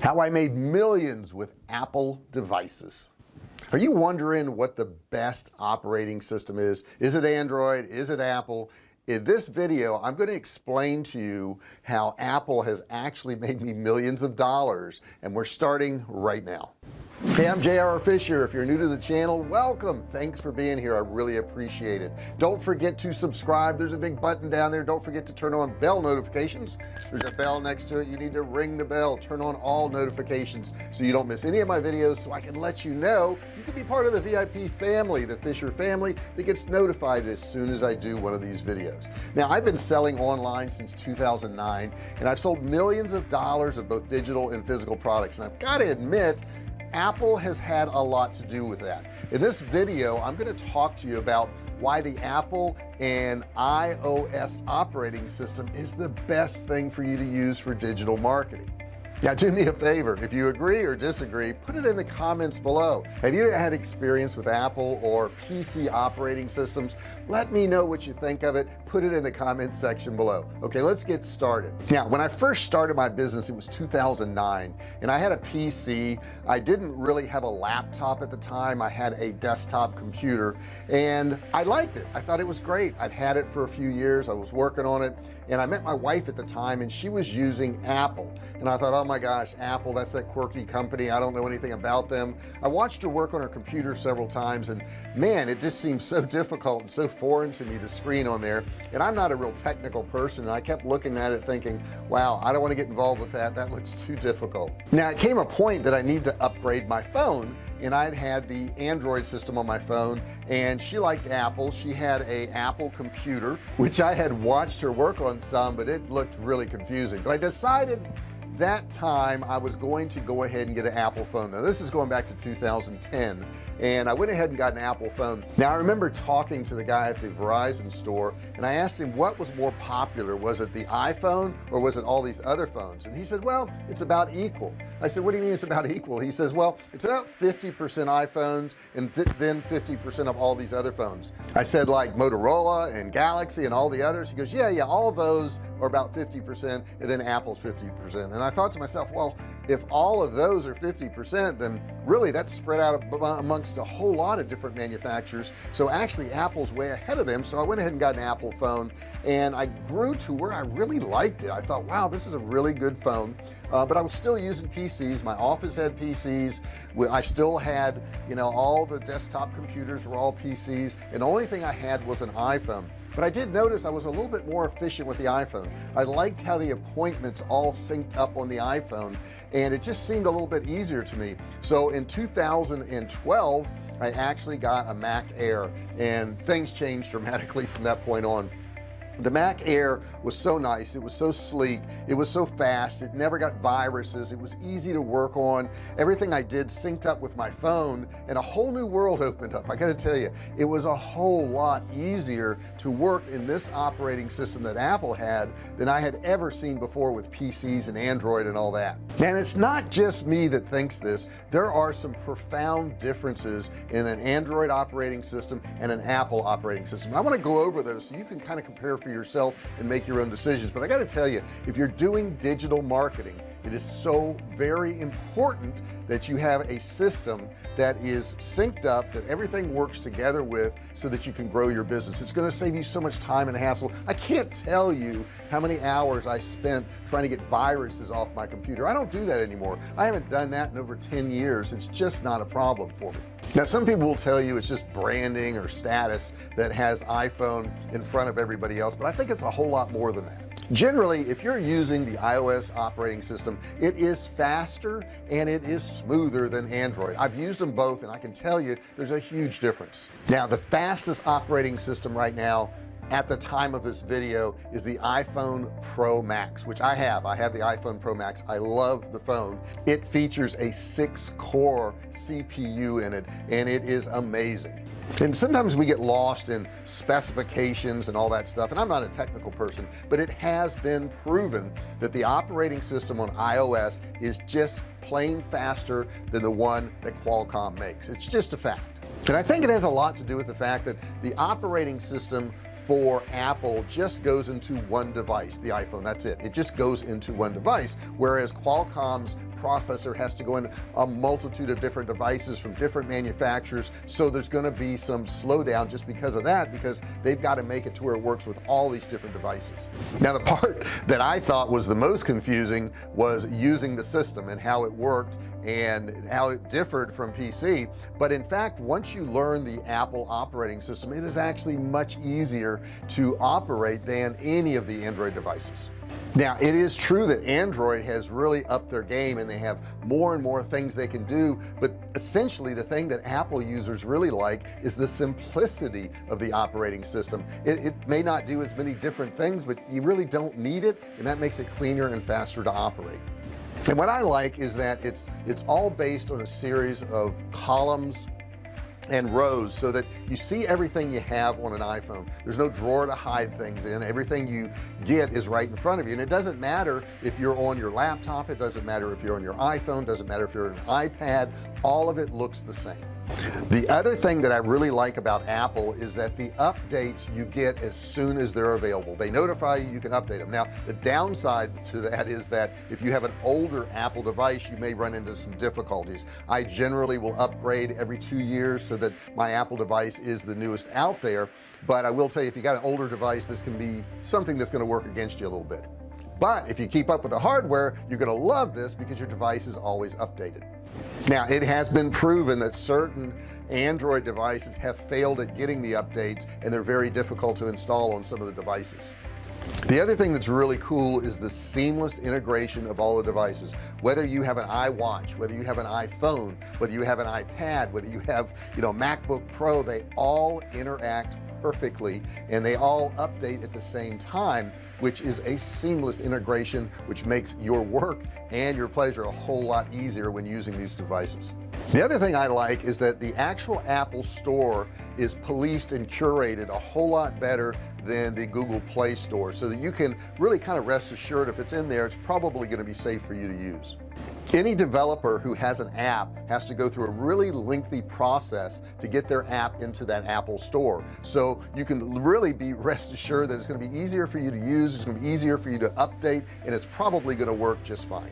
how I made millions with Apple devices. Are you wondering what the best operating system is? Is it Android? Is it Apple? In this video I'm going to explain to you how Apple has actually made me millions of dollars and we're starting right now Hey I'm JR Fisher if you're new to the channel welcome. Thanks for being here. I really appreciate it. Don't forget to subscribe. There's a big button down there. Don't forget to turn on bell notifications. There's a bell next to it. You need to ring the bell. Turn on all notifications so you don't miss any of my videos so I can let you know. You can be part of the VIP family the Fisher family that gets notified as soon as I do one of these videos. Now I've been selling online since 2009 and I've sold millions of dollars of both digital and physical products and I've got to admit Apple has had a lot to do with that. In this video I'm going to talk to you about why the Apple and iOS operating system is the best thing for you to use for digital marketing now do me a favor. If you agree or disagree put it in the comments below. Have you had experience with Apple or PC operating systems? Let me know what you think of it. Put it in the comment section below. Okay let's get started. Now when I first started my business it was 2009 and I had a PC I didn't really have a laptop at the time. I had a desktop computer and I liked it. I thought it was great. I'd had it for a few years. I was working on it and I met my wife at the time and she was using Apple. And I thought oh my gosh Apple that's that quirky company. I don't know anything about them. I watched her work on her computer several times and man it just seems so difficult and so foreign to me the screen on there. And I'm not a real technical person and I kept looking at it thinking wow I don't want to get involved with that. That looks too difficult. Now it came a point that I need to upgrade my phone and I'd had the Android system on my phone and she liked Apple. She had a Apple computer which I had watched her work on some but it looked really confusing. But I decided that time I was going to go ahead and get an Apple phone. Now this is going back to 2010 and I went ahead and got an Apple phone. Now I remember talking to the guy at the Verizon store and I asked him what was more popular. Was it the iPhone or was it all these other phones? And he said well it's about equal. I said what do you mean it's about equal? He says well it's about 50% iPhones and th then 50% of all these other phones. I said like Motorola and Galaxy and all the others? He goes yeah yeah all those are about 50% and then Apple's 50% and I thought to myself well if all of those are 50% then really that's spread out amongst a whole lot of different manufacturers. So actually Apple's way ahead of them. So I went ahead and got an Apple phone and I grew to where I really liked it. I thought wow this is a really good phone. Uh, but I was still using PCs my office had PCs I still had you know all the desktop computers were all PCs and the only thing I had was an iPhone but I did notice I was a little bit more efficient with the iPhone. I liked how the appointments all synced up on the iPhone and it just seemed a little bit easier to me. So in 2012 I actually got a Mac Air and things changed dramatically from that point on the Mac Air was so nice it was so sleek it was so fast it never got viruses it was easy to work on. Everything I did synced up with my phone and a whole new world opened up I gotta tell you. It was a whole lot easier to work in this operating system that Apple had than I had ever seen before with PCs and Android and all that. And it's not just me that thinks this there are some profound differences in an Android operating system and an Apple operating system. I want to go over those so you can kind of compare for for yourself and make your own decisions. But I got to tell you if you're doing digital marketing it is so very important that you have a system that is synced up that everything works together with so that you can grow your business. It's going to save you so much time and hassle. I can't tell you how many hours I spent trying to get viruses off my computer. I don't do that anymore. I haven't done that in over 10 years. It's just not a problem for me. Now some people will tell you it's just branding or status that has iPhone in front of everybody else but I think it's a whole lot more than that generally if you're using the iOS operating system it is faster and it is smoother than Android. I've used them both and I can tell you there's a huge difference. Now the fastest operating system right now at the time of this video is the iPhone Pro Max which I have. I have the iPhone Pro Max. I love the phone. It features a six core CPU in it and it is amazing and sometimes we get lost in specifications and all that stuff and I'm not a technical person but it has been proven that the operating system on iOS is just plain faster than the one that Qualcomm makes. It's just a fact. And I think it has a lot to do with the fact that the operating system for Apple just goes into one device the iPhone. That's it. It just goes into one device whereas Qualcomm's processor has to go in a multitude of different devices from different manufacturers. So there's going to be some slowdown just because of that because they've got to make it to where it works with all these different devices. Now the part that I thought was the most confusing was using the system and how it worked and how it differed from PC but in fact once you learn the Apple operating system it is actually much easier to operate than any of the Android devices. Now it is true that Android has really upped their game and they have more and more things they can do. But essentially the thing that Apple users really like is the simplicity of the operating system. It, it may not do as many different things but you really don't need it and that makes it cleaner and faster to operate. And what I like is that it's it's all based on a series of columns and rows so that you see everything you have on an iPhone. There's no drawer to hide things in. Everything you get is right in front of you. And it doesn't matter if you're on your laptop. It doesn't matter if you're on your iPhone. Doesn't matter if you're on an iPad. All of it looks the same the other thing that I really like about Apple is that the updates you get as soon as they're available. They notify you you can update them now the downside to that is that if you have an older Apple device you may run into some difficulties. I generally will upgrade every two years so that my Apple device is the newest out there. But I will tell you if you got an older device this can be something that's going to work against you a little bit but if you keep up with the hardware you're gonna love this because your device is always updated. Now it has been proven that certain Android devices have failed at getting the updates and they're very difficult to install on some of the devices. The other thing that's really cool is the seamless integration of all the devices. Whether you have an iWatch whether you have an iPhone whether you have an iPad whether you have you know MacBook Pro they all interact perfectly and they all update at the same time which is a seamless integration which makes your work and your pleasure a whole lot easier when using these devices. The other thing I like is that the actual Apple store is policed and curated a whole lot better than the Google Play Store so that you can really kind of rest assured if it's in there it's probably going to be safe for you to use any developer who has an app has to go through a really lengthy process to get their app into that Apple store. So you can really be rest assured that it's going to be easier for you to use it's going to be easier for you to update and it's probably going to work just fine.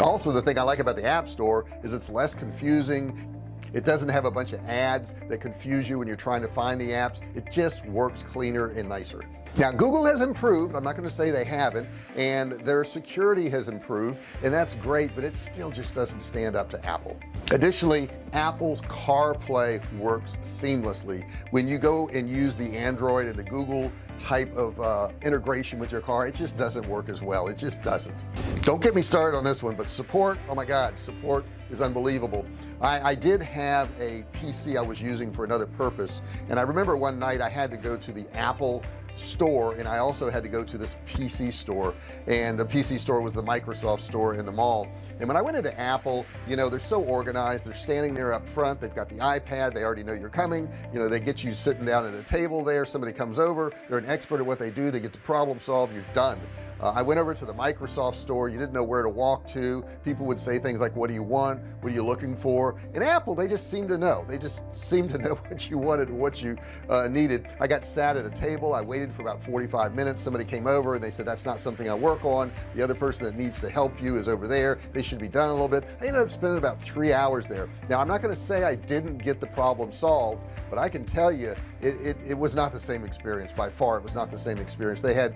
Also the thing I like about the App Store is it's less confusing. It doesn't have a bunch of ads that confuse you when you're trying to find the apps. It just works cleaner and nicer now Google has improved. I'm not going to say they haven't. And their security has improved. And that's great but it still just doesn't stand up to Apple. Additionally Apple's CarPlay works seamlessly. When you go and use the Android and the Google type of uh, integration with your car it just doesn't work as well. It just doesn't. Don't get me started on this one but support oh my god support is unbelievable. I, I did have a PC I was using for another purpose. And I remember one night I had to go to the Apple store and I also had to go to this PC store and the PC store was the Microsoft store in the mall. And when I went into Apple you know they're so organized they're standing there up front they've got the iPad they already know you're coming you know they get you sitting down at a table there somebody comes over they're an expert at what they do they get to problem solve you're done uh, I went over to the Microsoft store. You didn't know where to walk to. People would say things like what do you want? What are you looking for? In Apple they just seem to know. They just seem to know what you wanted and what you uh, needed. I got sat at a table. I waited for about 45 minutes. Somebody came over and they said that's not something I work on. The other person that needs to help you is over there. They should be done a little bit. I ended up spending about three hours there. Now I'm not going to say I didn't get the problem solved but I can tell you it, it, it was not the same experience by far. It was not the same experience. They had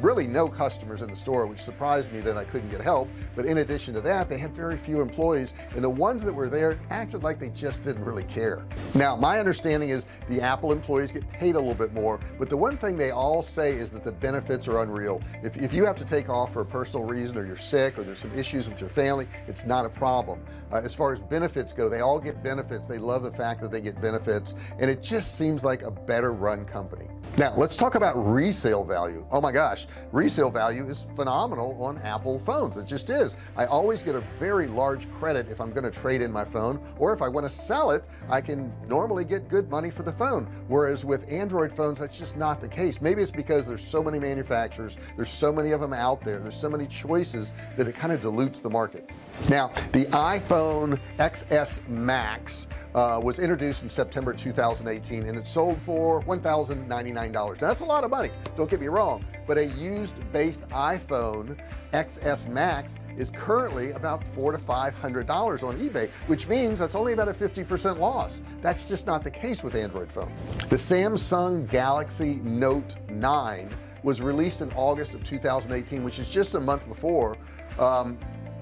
really no customers in the store which surprised me that I couldn't get help. But in addition to that they had very few employees and the ones that were there acted like they just didn't really care. Now my understanding is the Apple employees get paid a little bit more but the one thing they all say is that the benefits are unreal. If, if you have to take off for a personal reason or you're sick or there's some issues with your family it's not a problem. Uh, as far as benefits go they all get benefits. They love the fact that they get benefits and it just seems like a better run company. Now let's talk about resale value. Oh my gosh resale value is phenomenal on Apple phones. It just is. I always get a very large credit if I'm going to trade in my phone or if I want to sell it I can normally get good money for the phone. Whereas with Android phones that's just not the case. Maybe it's because there's so many manufacturers there's so many of them out there there's so many choices that it kind of dilutes the market. Now the iPhone XS Max uh, was introduced in September 2018 and it sold for $1,099 that's a lot of money don't get me wrong but a used based iPhone XS Max is currently about four to five hundred dollars on eBay which means that's only about a 50% loss. That's just not the case with Android phone. The Samsung Galaxy Note 9 was released in August of 2018 which is just a month before um,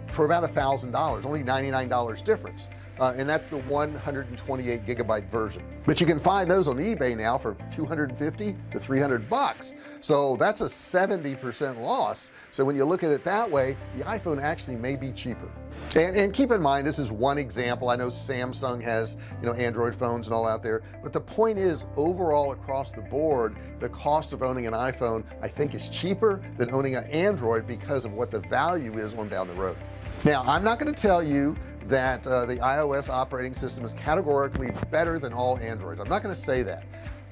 for about a thousand dollars only $99 difference uh, and that's the 128 gigabyte version. But you can find those on eBay now for 250 to 300 bucks. So that's a 70% loss. So when you look at it that way the iPhone actually may be cheaper. And, and keep in mind this is one example. I know Samsung has you know Android phones and all out there. But the point is overall across the board the cost of owning an iPhone I think is cheaper than owning an Android because of what the value is on down the road. Now I'm not going to tell you that uh, the iOS operating system is categorically better than all Androids. I'm not going to say that.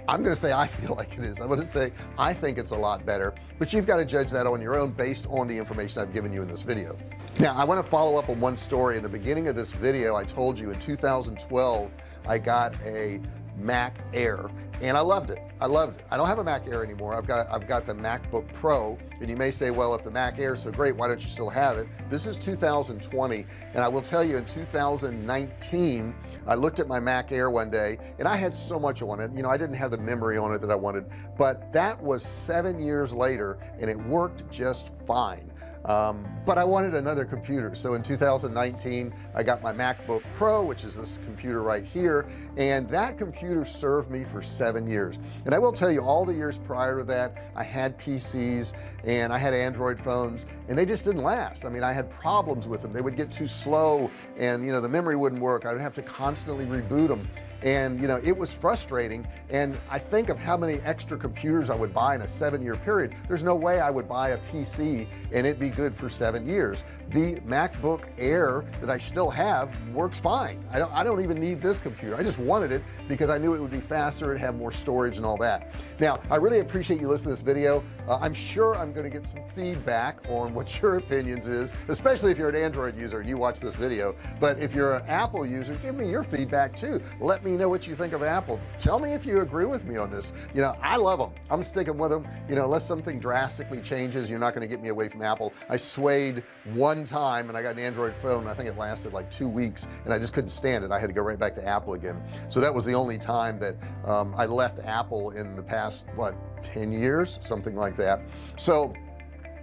I'm going to say I feel like it is. I'm going to say I think it's a lot better but you've got to judge that on your own based on the information I've given you in this video. Now I want to follow up on one story. In the beginning of this video I told you in 2012 I got a Mac Air. And I loved it. I loved it. I don't have a Mac Air anymore. I've got I've got the MacBook Pro. And you may say well if the Mac Air is so great why don't you still have it? This is 2020 and I will tell you in 2019 I looked at my Mac Air one day and I had so much on it. You know I didn't have the memory on it that I wanted. But that was seven years later and it worked just fine um, but I wanted another computer. So in 2019 I got my MacBook Pro which is this computer right here. And that computer served me for seven years. And I will tell you all the years prior to that I had PCs and I had Android phones and they just didn't last. I mean I had problems with them. They would get too slow and you know the memory wouldn't work. I would have to constantly reboot them and you know it was frustrating. And I think of how many extra computers I would buy in a seven-year period. There's no way I would buy a PC and it'd be good for seven years. The MacBook Air that I still have works fine. I don't I don't even need this computer. I just wanted it because I knew it would be faster and have more storage and all that. Now I really appreciate you listening to this video. Uh, I'm sure I'm going to get some feedback on what your opinions is especially if you're an Android user and you watch this video. But if you're an Apple user give me your feedback too. Let me me know what you think of Apple. Tell me if you agree with me on this. You know I love them I'm sticking with them you know unless something drastically changes you're not going to get me away from Apple. I swayed one time and I got an Android phone. I think it lasted like two weeks and I just couldn't stand it. I had to go right back to Apple again. So that was the only time that um, I left Apple in the past what 10 years? Something like that. So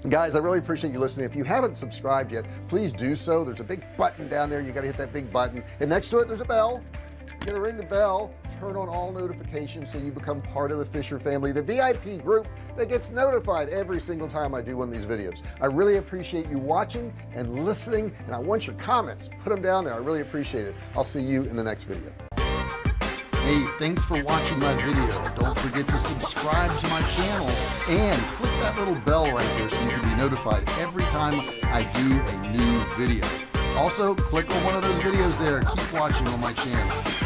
guys I really appreciate you listening. If you haven't subscribed yet please do so. There's a big button down there. You got to hit that big button. And next to it there's a bell. You're gonna ring the bell. Turn on all notifications so you become part of the Fisher family the VIP group that gets notified every single time I do one of these videos. I really appreciate you watching and listening and I want your comments. Put them down there. I really appreciate it. I'll see you in the next video Hey, thanks for watching my video. Don't forget to subscribe to my channel and click that little bell right there so you can be notified every time I do a new video. Also, click on one of those videos there. Keep watching on my channel.